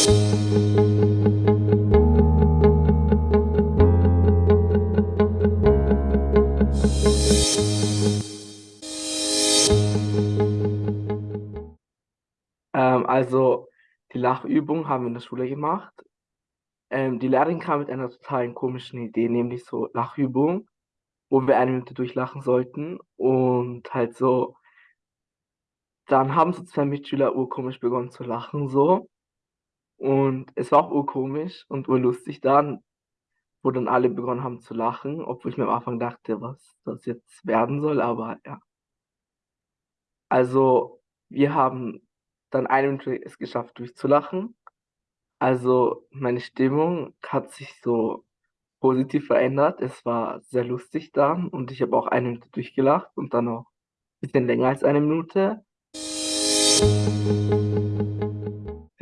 Ähm, also, die Lachübung haben wir in der Schule gemacht. Ähm, die Lehrerin kam mit einer totalen komischen Idee, nämlich so Lachübung, wo wir eine Minute durchlachen sollten und halt so dann haben so 2 Mitschüler urkomisch begonnen zu lachen so. Und es war auch urkomisch und urlustig dann, wo dann alle begonnen haben zu lachen, obwohl ich mir am Anfang dachte, was das jetzt werden soll, aber ja. Also, wir haben dann eine Minute es geschafft durchzulachen. Also, meine Stimmung hat sich so positiv verändert. Es war sehr lustig dann und ich habe auch eine Minute durchgelacht und dann auch bisschen länger als eine Minute.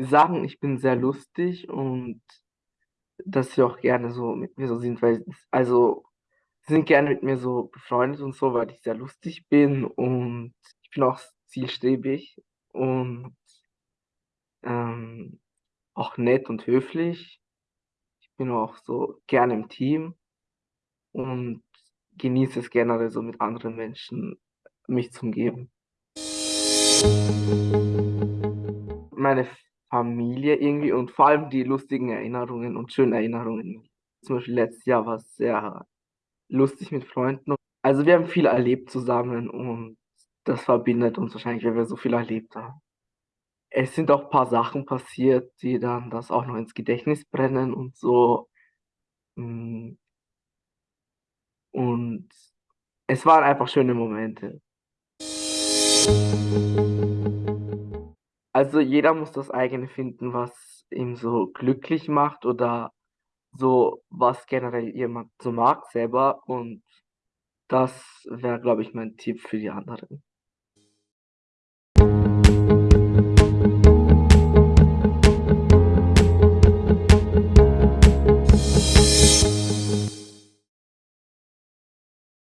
Sagen, ich bin sehr lustig und dass sie auch gerne so mit mir so sind, weil also, sie sind gerne mit mir so befreundet und so, weil ich sehr lustig bin und ich bin auch zielstrebig und ähm, auch nett und höflich. Ich bin auch so gerne im Team und genieße es generell so mit anderen Menschen mich zu umgeben. Meine Familie irgendwie und vor allem die lustigen Erinnerungen und schönen Erinnerungen. Zum Beispiel letztes Jahr war es sehr lustig mit Freunden. Also, wir haben viel erlebt zusammen und das verbindet uns wahrscheinlich, weil wir so viel erlebt haben. Es sind auch paar Sachen passiert, die dann das auch noch ins Gedächtnis brennen und so. Hm und es waren einfach schöne Momente. Also jeder muss das eigene finden, was ihm so glücklich macht oder so, was generell jemand so mag selber. Und das wäre, glaube ich, mein Tipp für die anderen.